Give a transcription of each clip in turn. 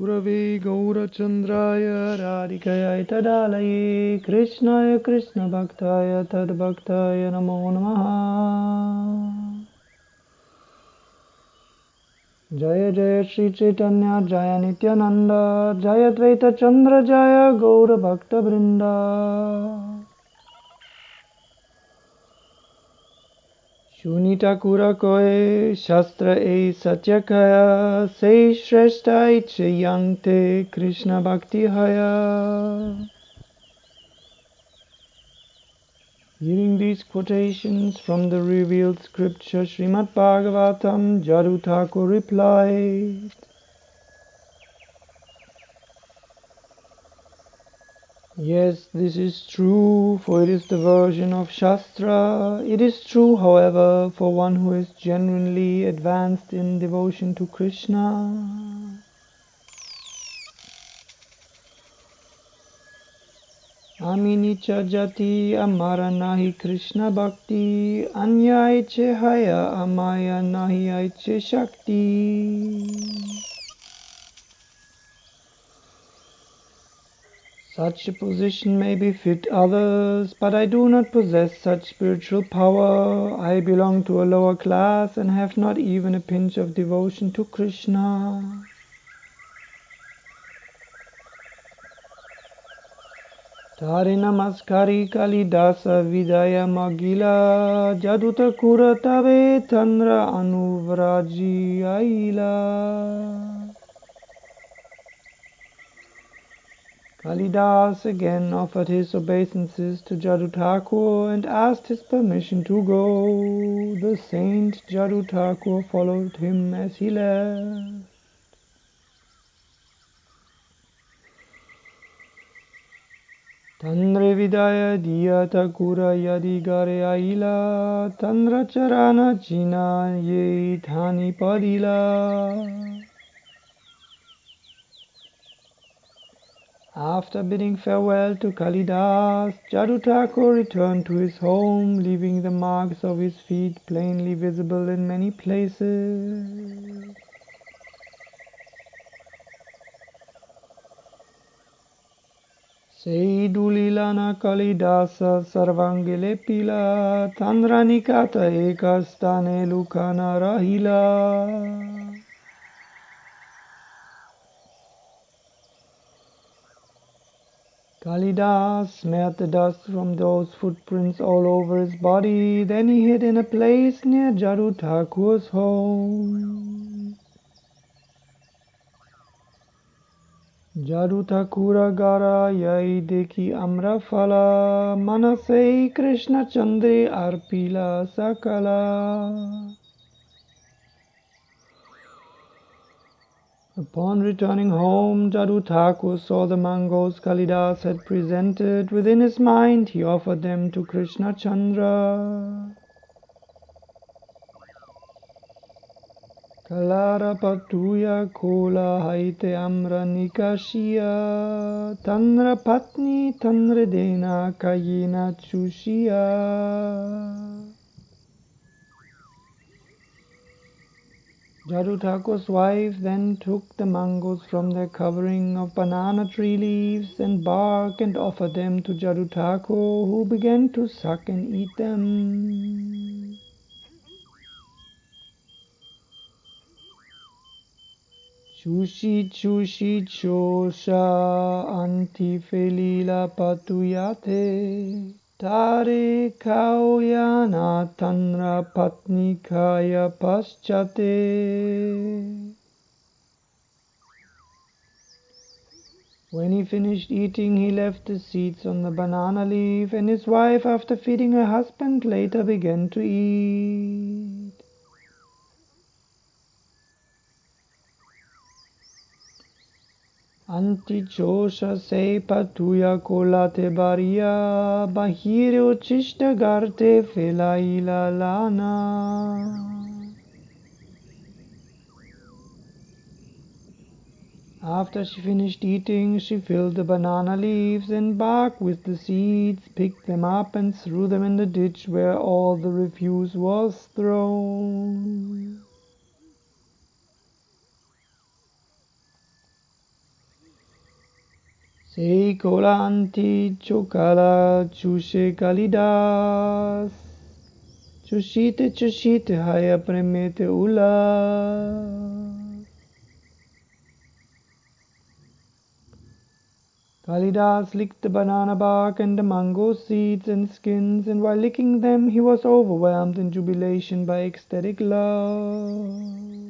गुरवे गौरचन्द्राय राधिकयाय तदालये, कृष्णाय कृष्णभक्ताय तद्भक्ताय नमो नमः। जय जय श्रीचैतन्य जय नित्यानन्द, जय द्वैतचन्द्र, जय गौरभक्तवृन्द। Shunitakurakoe Shastra e Satyakaya Se Shreshtai Cheyante Krishna Bhakti Haya. Hearing these quotations from the revealed scripture Srimad Bhagavatam, Jaru Thakur replied, Yes, this is true, for it is the version of Shastra. It is true, however, for one who is genuinely advanced in devotion to Krishna. Aminicha jati amara nahi Krishna bhakti, anyaiche haya amaya nahi aiche shakti. Such a position may befit others, but I do not possess such spiritual power. I belong to a lower class and have not even a pinch of devotion to Krishna. Tari namaskari kalidasa vidaya magila jaduta kuratabe tanra anuvraji aila. Kalidas again offered his obeisances to Jadutakur and asked his permission to go. The saint Jadutakur followed him as he left. Tandre vidaya kura yadi gare aila charana china ye thani padila. After bidding farewell to Kalidas, Jadutakur returned to his home, leaving the marks of his feet plainly visible in many places. Sei dulilana Kalidasa sarvangile pila, tandranikata ekastane lukana rahila. Kalidas smeared the dust from those footprints all over his body. Then he hid in a place near Thakur's home. Jaru Thakura gara yai dekhi amra phala manase Krishna Chandri arpila sakala. Upon returning home, Jadu Thakur saw the mangoes Kalidas had presented. Within his mind, he offered them to Krishna Chandra. Kalara patuya kola haite amra nikashia, tanra patni tanra dena kayina chushia. Thakur's wife then took the mangoes from their covering of banana tree leaves and bark and offered them to Thakur, who began to suck and eat them. Chushi chushi chosha anti felila patuyate. Tare kauyana tanra patnikaya paschate. When he finished eating, he left the seeds on the banana leaf, and his wife, after feeding her husband, later began to eat. Antichosha se patuya kolate baria bahire uchishta garte felaila lana. After she finished eating, she filled the banana leaves and bark with the seeds, picked them up and threw them in the ditch where all the refuse was thrown. Sei kola anti chokala chushe kalidas. Chushite chushite haya premete ula. Kalidas licked the banana bark and the mango seeds and skins, and while licking them, he was overwhelmed in jubilation by ecstatic love.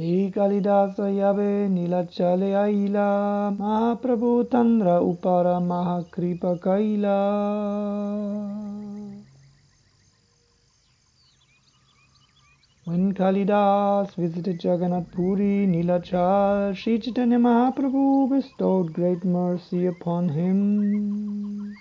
Sri Kalidasa Yabe Nilachale Aila Mahaprabhu Tandra Upara Mahakripa Kaila When Kalidas visited Jagannath Puri, Nilachal, Sri Chaitanya Mahaprabhu bestowed great mercy upon him.